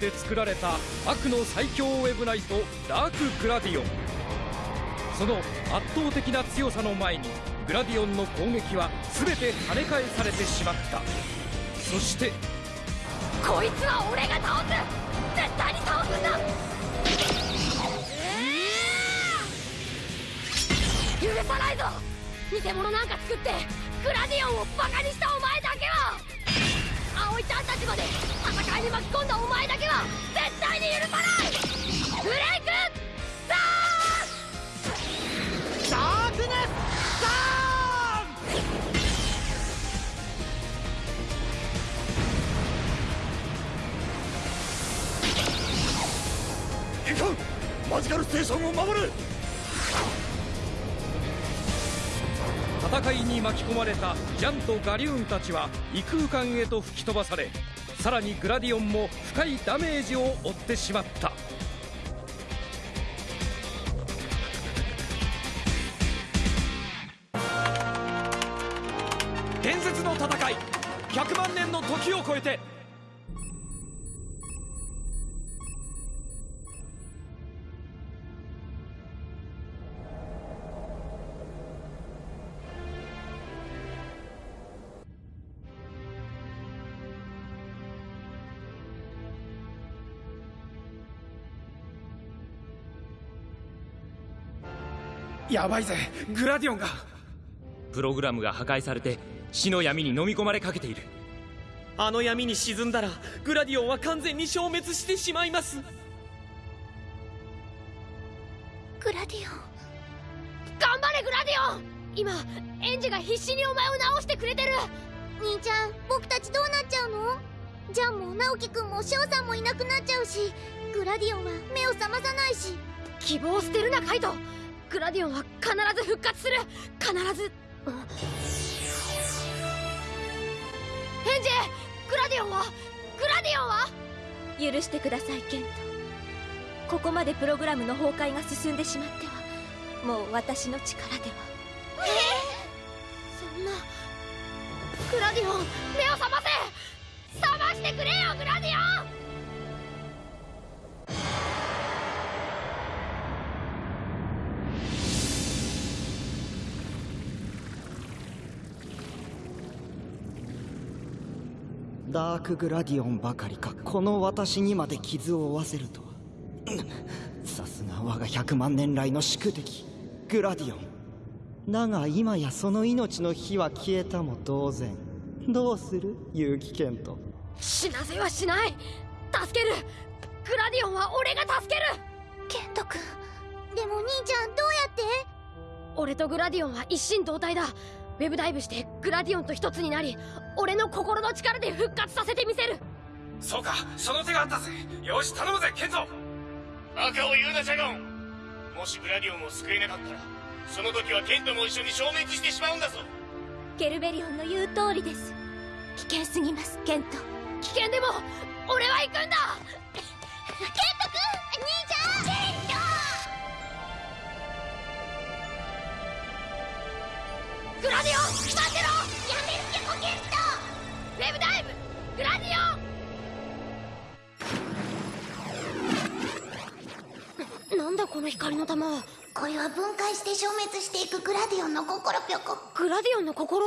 って作られた悪の最強ウェブナイトダークグラディオン。その圧倒的な強さの前にグラディオンの攻撃は全て跳ね返されてしまった。そしてこいつは俺が倒す絶対に倒すんだ。許さないぞ。偽物なんか作ってグラディオンをバカにしたお前だけは葵ちゃんたちまで戦いに巻き込んだお前だけは絶対に許さないブレイクダーンダークネスダーンマジカルステーションを守る戦いに巻き込まれたジャンとガリューンたちは異空間へと吹き飛ばされさらにグラディオンも深いダメージを負ってしまった。伝説の戦い100万年の時を超えてやばいぜ。グラディオンが。プログラムが破壊されて死の闇に飲み込まれかけている。あの闇に沈んだらグラディオンは完全に消滅してしまいます。グラディオン。頑張れグラディオン！今エンジが必死にお前を治してくれてる。兄ちゃん僕たちどうなっちゃうの？ジャンも直樹くんも翔さんもいなくなっちゃうしグラディオンは目を覚まさないし。希望を捨てるなカイトグラディオンは必ず復活する。必ず。ヘンジェグラディオンはグラディオンは許してくださいケント。ここまでプログラムの崩壊が進んでしまってはもう私の力では。えそんなグラディオン目を覚ませ。覚ましてくれよグラディオン。ダークグラディオンばかりか。この私にまで傷を負わせるとは。さすが我が100万年来の宿敵。グラディオン。だが今やその命の火は消えたも同然。どうする？結城健人。死なせはしない。助ける。グラディオンは俺が助ける。ケント君でも兄ちゃんどうやって？俺とグラディオンは一心同体だウェブダイブしてグラディオンと一つになり俺の心の力で復活させてみせる。そうかその手があったぜ。よし頼むぜケントバカを言うなジャゴン。もしグラディオンを救えなかったらその時はケントも一緒に消滅してしまうんだぞ。ケルベリオンの言う通りです危険すぎます。ケント危険でも俺は行くんだ。ケント君兄ちゃんグラディオン待ってろやめるけどケットウェブダイブグラディオンなんだこの光の玉これは分解して消滅していくグラディオンの心？ぴょこグラディオンの心？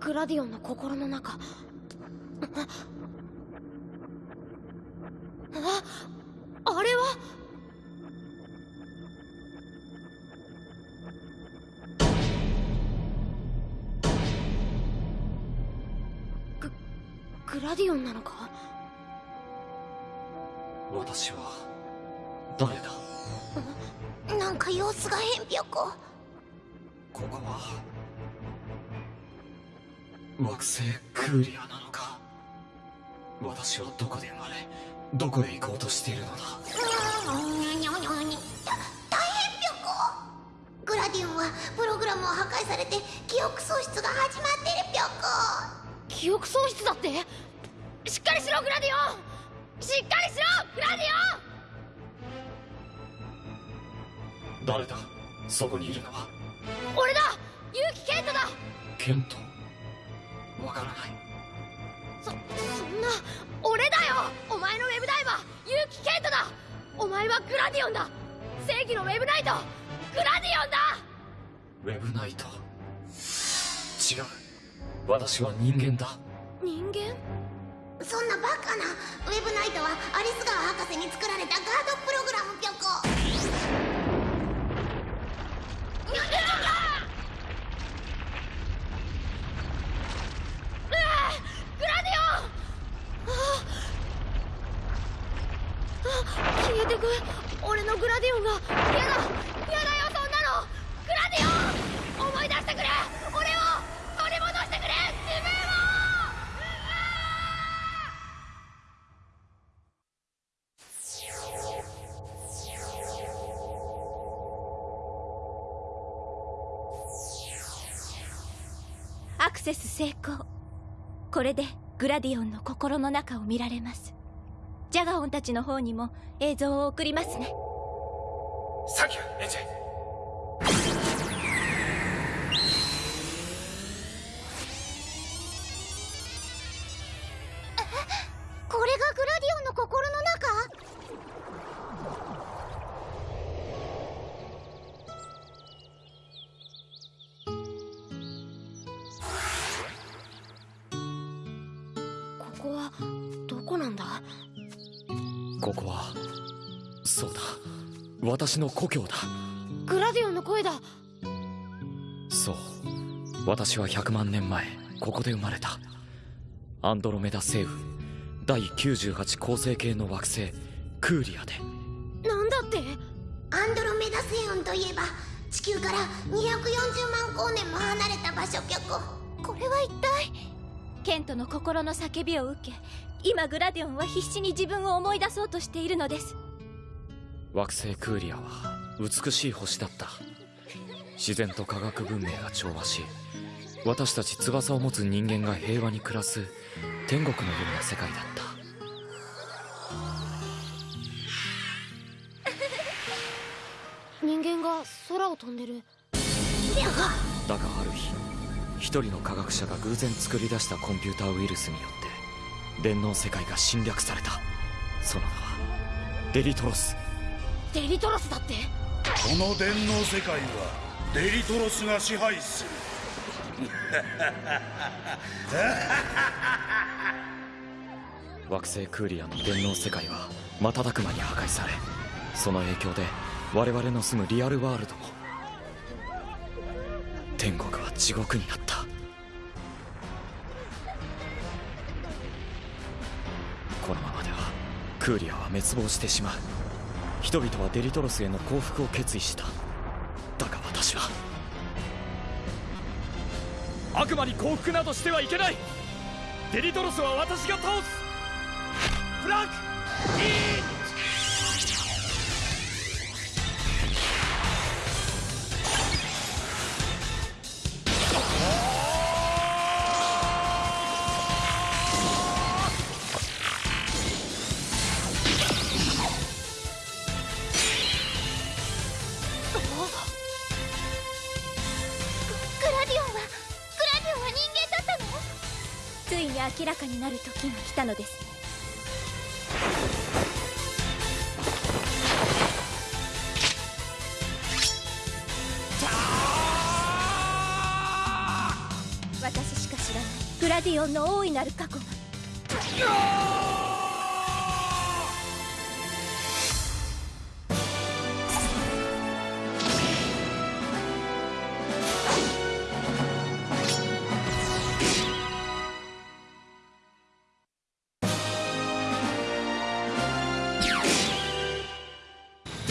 グラディオンの心の中。ああれは？ググラディオンなのか？私は誰だ？なんか様子が変ぴょここ惑星クーリアなのか？私はどこで生まれどこへ行こうとしているのだ？大変ぴょこグラディオンはプログラムを破壊されて記憶喪失が始まってるぴょこ記憶喪失だってしっかりしろグラディオンしっかりしろグラディオン誰だそこにいるのは俺だ結城ケントだケントわからない。そそんな俺だよ！お前のウェブダイバー結城ケントだ！お前はグラディオンだ！正義のウェブナイト！グラディオンだ！ウェブナイト？違う。私は人間だ。人間？そんなバカなウェブナイトはアリス川博士に作られたガードプログラムぴょこ うわグラディオンああ消えてく俺のグラディオンが嫌だ嫌だよそんなのグラディオン思い出してくれ俺を取り戻してくれ自分をアクセス成功。これでグラディオンの心の中を見られます。ジャガオンたちの方にも映像を送りますね。サンキューエンジェ私の故郷だ。グラディオンの声だ。そう。私は100万年前ここで生まれた。アンドロメダ星雲第98恒星系の惑星。クーリアで。なんだって？アンドロメダ星雲といえば地球から240万光年も離れた場所ぴょここれは一体？ケントの心の叫びを受け今グラディオンは必死に自分を思い出そうとしているのです惑星クーリアは美しい星だった。自然と科学文明が調和し私たち翼を持つ人間が平和に暮らす天国のような世界だった。人間が空を飛んでる。だがある日一人の科学者が偶然作り出したコンピューターウイルスによって電脳世界が侵略された。その名はデリトロスデリトロスだって。この電脳世界はデリトロスが支配する。惑星クーリアの電脳世界は瞬く間に破壊されその影響で我々の住むリアルワールドも天国は地獄になった。このままではクーリアは滅亡してしまう人々はデリトロスへの降伏を決意した。だが私は悪魔に降伏などしてはいけない。デリトロスは私が倒す。フランク明らかになる時が来たのです。私しか知らないグラディオンの大いなる過去が。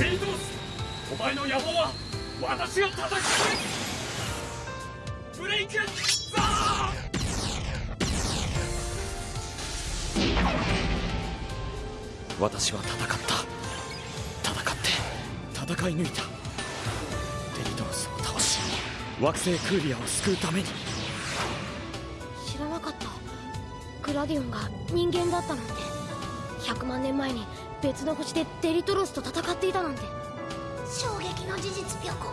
デリトスお前の野望は私が叩きブレイクザー私は戦った。戦って戦い抜いた。デリトロスを倒し惑星クーリアを救うた。めに知らなかった。グラディオンが人間だった。なんて100万年前に別の星でデリトロスと戦っていたなんて。衝撃の事実ぴょこ。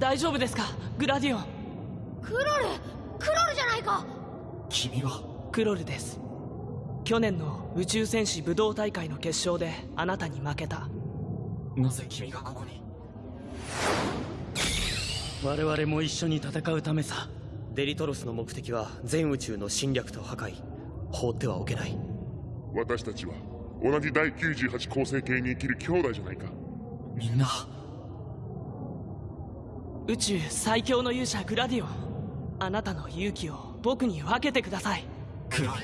大丈夫ですか？グラディオン。クロルクロルじゃないか。君は？クロルです。去年の宇宙戦士武道大会の決勝であなたに負けた。なぜ君がここに？我々も一緒に戦うためさ。デリトロスの目的は全宇宙の侵略と破壊。放ってはおけない。私たちは同じ第98構成形に生きる兄弟じゃないか。みんな宇宙最強の勇者グラディオン。あなたの勇気を僕に分けてください。クロル。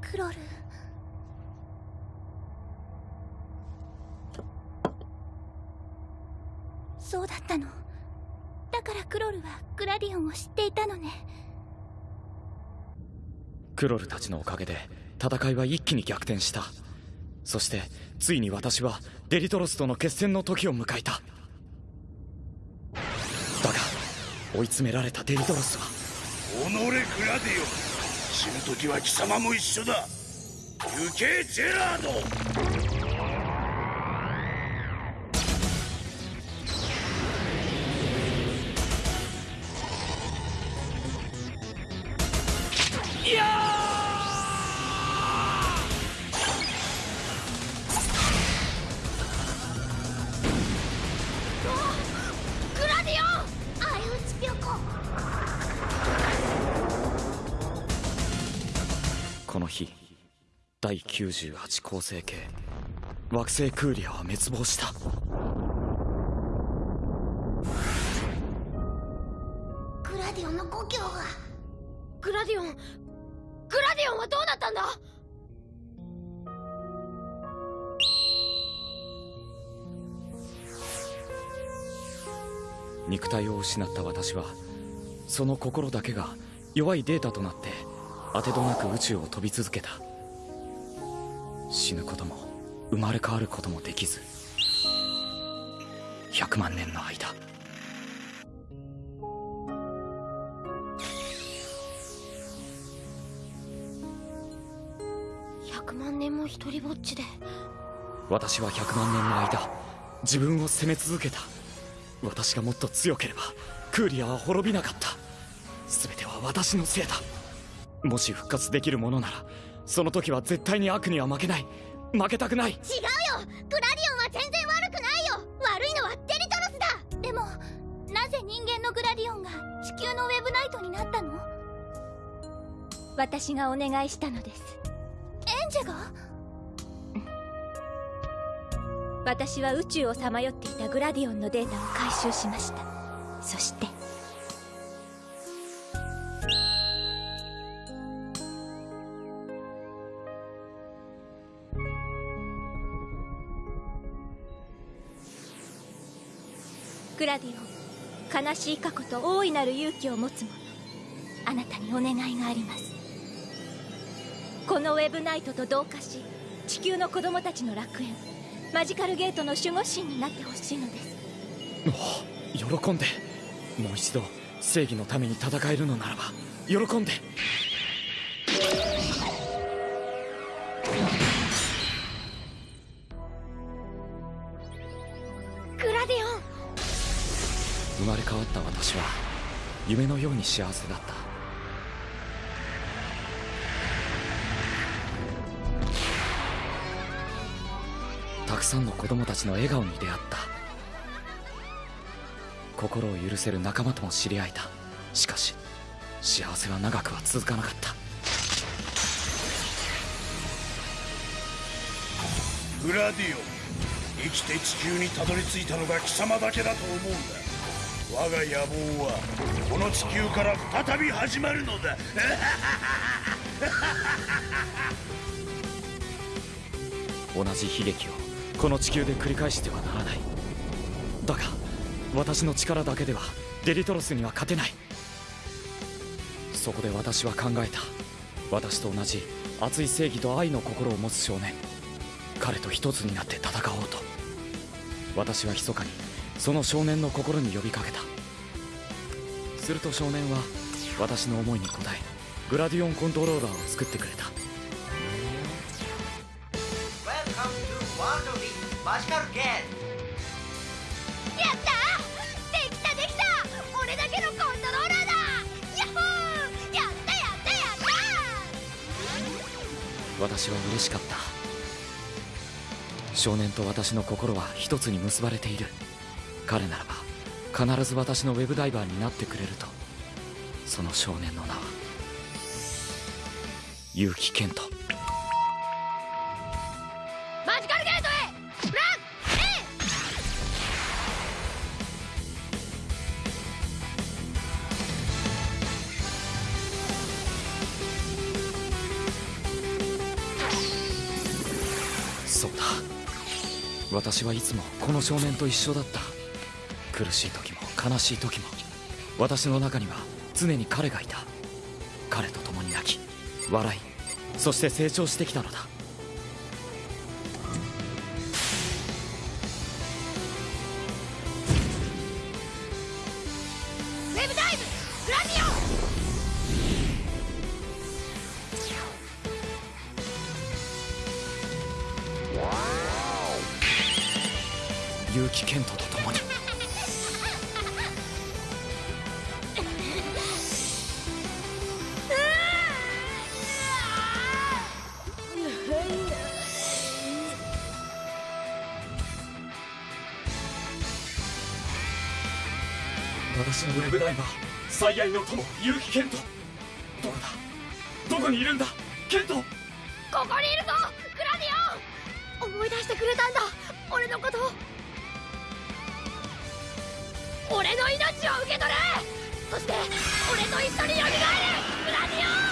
クロル？そうだったの？だからクロルはグラディオンを知っていたのね。クロルたちのおかげで戦いは一気に逆転したそしてついに私はデリトロスとの決戦の時を迎えた。だが追い詰められたデリトロスはおのれグラディオ死ぬ時は貴様も一緒だ。行けジェラード。98構成形。惑星クーリアは滅亡した。グラディオンの故郷が。グラディオングラディオンはどうなったんだ？肉体を失った私はその心だけが弱いデータとなって当てどなく宇宙を飛び続けた死ぬことも生まれ変わることもできず100万年の間。100万年も一人ぼっちで。私は100万年の間自分を責め続けた。私がもっと強ければクーリアは滅びなかった。全ては私のせいだ。もし復活できるものならその時は絶対に悪には負けない。負けたくない。違うよ。グラディオンは全然悪くないよ。悪いのはデリトロスだ。でもなぜ人間のグラディオンが地球のウェブナイトになったの？私がお願いしたのです。エンジェが？私は宇宙をさまよっていたグラディオンのデータを回収しました。そしてラディオン悲しい過去と大いなる勇気を持つ者あなたにお願いがあります。このウェブナイトと同化し地球の子供たちの楽園マジカルゲートの守護神になってほしいのです。お喜んで。もう一度正義のために戦えるのならば喜んで。わった私は夢のように幸せだった。たくさんの子供たちの笑顔に出会った。心を許せる仲間とも知り合えた。しかし幸せは長くは続かなかった。グラディオン生きて地球にたどり着いたのが貴様だけだと思うんだ。我が野望はこの地球から再び始まるのだ。同じ悲劇をこの地球で繰り返してはならない。だが私の力だけではデリトロスには勝てない。そこで私は考えた。私と同じ熱い正義と愛の心を持つ少年。彼と一つになって戦おうと。私は密かにその少年の心に呼びかけた。すると少年は私の思いに応えグラディオンコントローラーを作ってくれた。やった！できたできた！俺だけのコントローラーだ！ヤッホー！やったやったやった！私は嬉しかった。少年と私の心は一つに結ばれている彼ならば必ず私のウェブダイバーになってくれると。その少年の名は結城健人。マジカルゲートへ!フランそうだ。私はいつもこの少年と一緒だった苦しい時も悲しい時も私の中には常に彼がいた。彼と共に泣き笑いそして成長してきたのだ。ウェブダイバー最愛の友結城健人。どこだ？どこにいるんだ？健人。ここにいるぞ！グラディオ！ン思い出してくれたんだ！俺のこと俺の命を受け取れ！そして俺と一緒に蘇るグラディオ！ン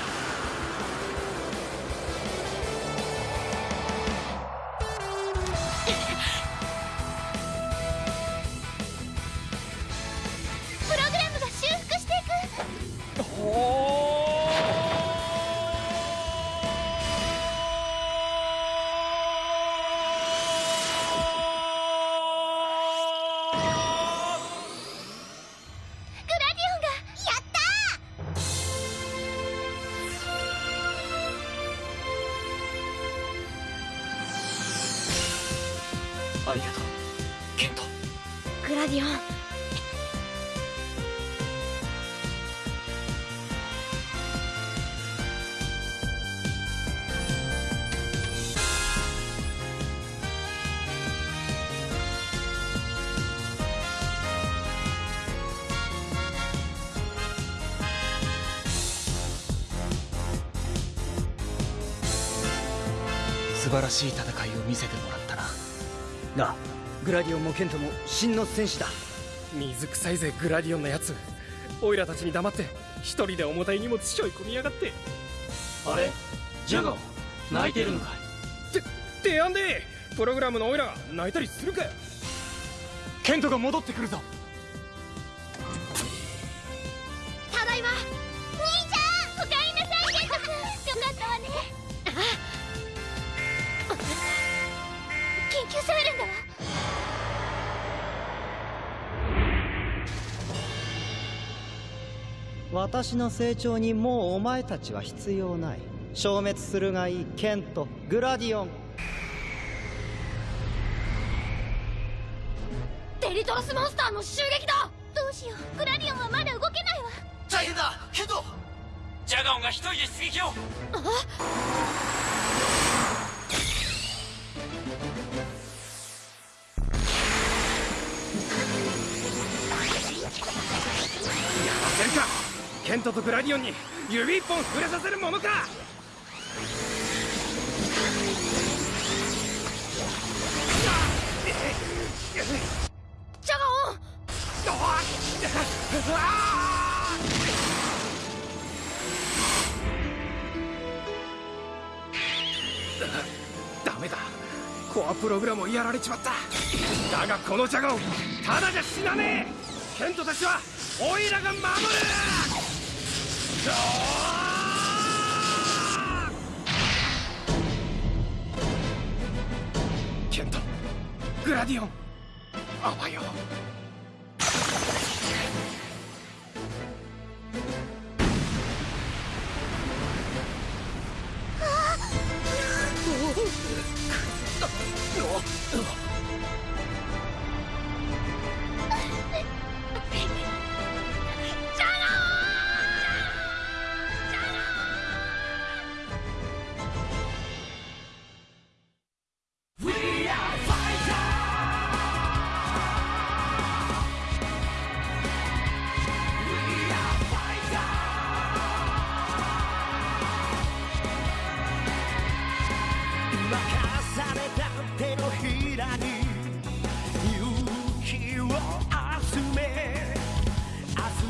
ありがとう。健人。グラディオン。素晴らしい戦いを見せてもらったな。なあグラディオンもケントも真の戦士だ。水臭いぜグラディオンのやつオイラたちに黙って一人で重たい荷物背負い込みやがって。あれ？ジャガー泣いてるのかててやんで。プログラムのオイラが泣いたりするかよ。ケントが戻ってくるぞ私の成長にもうお前たちは必要ない。消滅するがいい。ケントグラディオン。デリトロスモンスターの襲撃だ！どうししよう。グラディオンはまだ動けないわ。大変だ！ケントジャガオンが一人で出撃を！やらせるかケントとグラディオンに指一本触れさせるものか！ジャガオンダメだ。コアプログラムをやられちまった。だがこのジャガオンただじゃ死なねえ！ケントたちはオイラが守る！ケントグラディオンあわよ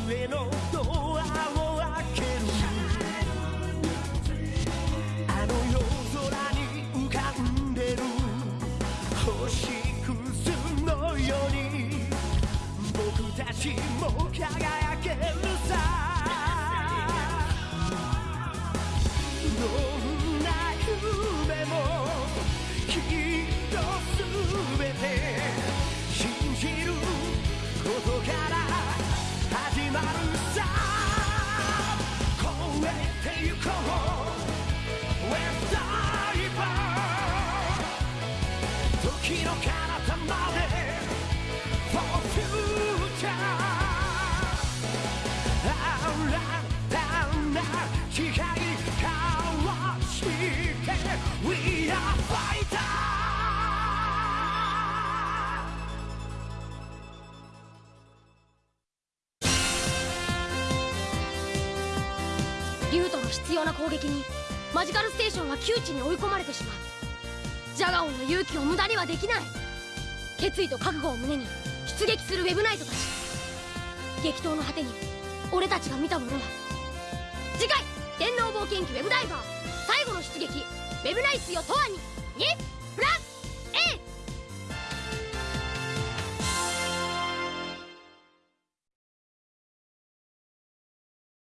のドアを開けるあの夜空に浮かんでる星屑のように僕たちも輝けるさ。どんな夢もきっと全て信じることから始まるさ。超えてゆこう。West Diver 時の彼方。要な攻撃にマジカルステーションは窮地に追い込まれてしまう。ジャガオンの勇気を無駄にはできない。決意と覚悟を胸に出撃するウェブナイトたち。激闘の果てに。俺たちが見たものは。次回「天皇冒険記ウェブダイバー」最後の出撃。ウェブナイスよとわに。に